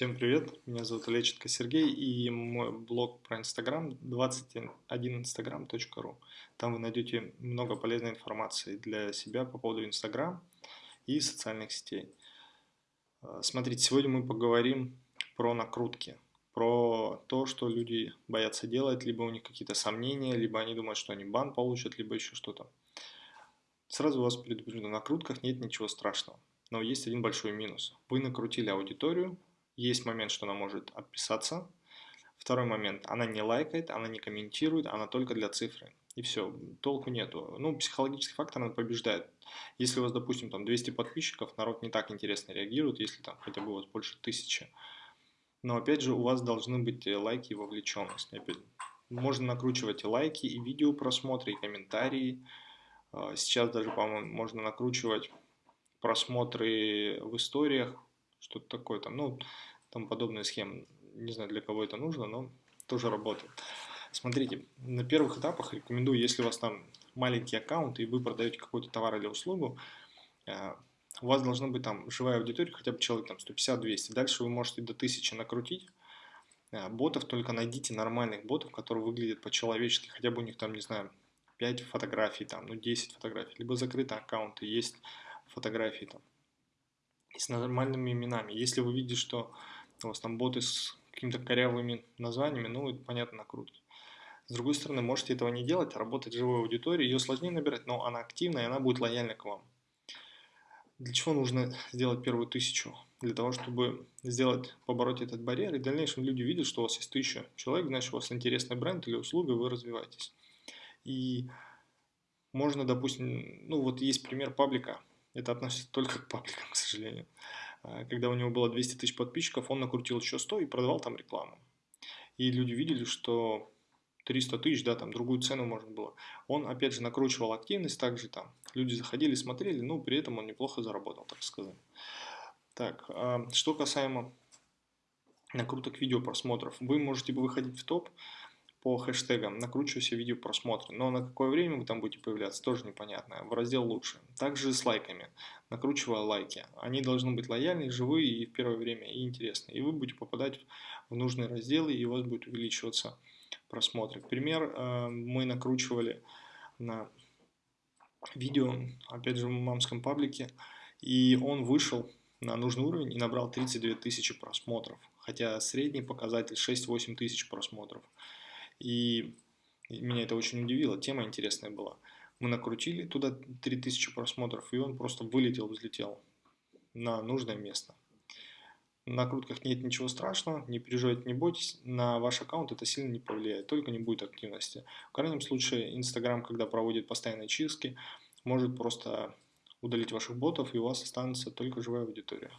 Всем привет, меня зовут Леченко Сергей и мой блог про Инстаграм 21instagram.ru. Там вы найдете много полезной информации для себя по поводу Инстаграм и социальных сетей. А, смотрите, сегодня мы поговорим про накрутки, про то, что люди боятся делать, либо у них какие-то сомнения, либо они думают, что они бан получат, либо еще что-то. Сразу вас предупрежду, на накрутках нет ничего страшного. Но есть один большой минус. Вы накрутили аудиторию, есть момент, что она может отписаться. Второй момент, она не лайкает, она не комментирует, она только для цифры. И все, толку нету. Ну, психологический фактор, она побеждает. Если у вас, допустим, там 200 подписчиков, народ не так интересно реагирует, если там хотя бы у вас больше тысячи. Но опять же, у вас должны быть э, лайки и вовлеченность. Можно накручивать и лайки, и видео просмотры, и комментарии. А, сейчас даже, по-моему, можно накручивать просмотры в историях, что-то такое там, ну, там подобные схемы. Не знаю, для кого это нужно, но тоже работает. Смотрите, на первых этапах рекомендую, если у вас там маленький аккаунт и вы продаете какой-то товар или услугу, э, у вас должна быть там живая аудитория, хотя бы человек там 150-200. Дальше вы можете до 1000 накрутить э, ботов, только найдите нормальных ботов, которые выглядят по-человечески, хотя бы у них там, не знаю, 5 фотографий, там, ну 10 фотографий, либо закрытые аккаунты, есть фотографии там с нормальными именами. Если вы видите, что у вас там боты с какими-то корявыми названиями, ну, это понятно, накрутки. С другой стороны, можете этого не делать, а работать в живой аудитории, ее сложнее набирать, но она активная, и она будет лояльна к вам. Для чего нужно сделать первую тысячу? Для того, чтобы сделать, побороть этот барьер, и в дальнейшем люди видят, что у вас есть тысяча человек, значит, у вас интересный бренд или услуга, вы развиваетесь. И можно, допустим, ну вот есть пример паблика, это относится только к пабликам, к сожалению. А, когда у него было 200 тысяч подписчиков, он накрутил еще 100 и продавал там рекламу. И люди видели, что 300 тысяч, да, там другую цену можно было. Он, опять же, накручивал активность, также там люди заходили, смотрели, но при этом он неплохо заработал, так сказать. Так, а, что касаемо накруток видео просмотров, вы можете выходить в топ, по хэштегам накручиваю видео просмотры, но на какое время вы там будете появляться, тоже непонятно, в раздел лучше. Также с лайками, накручивая лайки, они должны быть лояльные, живые и в первое время и интересные, и вы будете попадать в нужные разделы, и у вас будет увеличиваться просмотры. Пример, э, мы накручивали на видео, опять же в мамском паблике, и он вышел на нужный уровень и набрал 32 тысячи просмотров, хотя средний показатель 6-8 тысяч просмотров. И меня это очень удивило, тема интересная была. Мы накрутили туда 3000 просмотров, и он просто вылетел, взлетел на нужное место. На накрутках нет ничего страшного, не переживайте, не бойтесь, на ваш аккаунт это сильно не повлияет, только не будет активности. В крайнем случае, Инстаграм, когда проводит постоянные чистки, может просто удалить ваших ботов, и у вас останется только живая аудитория.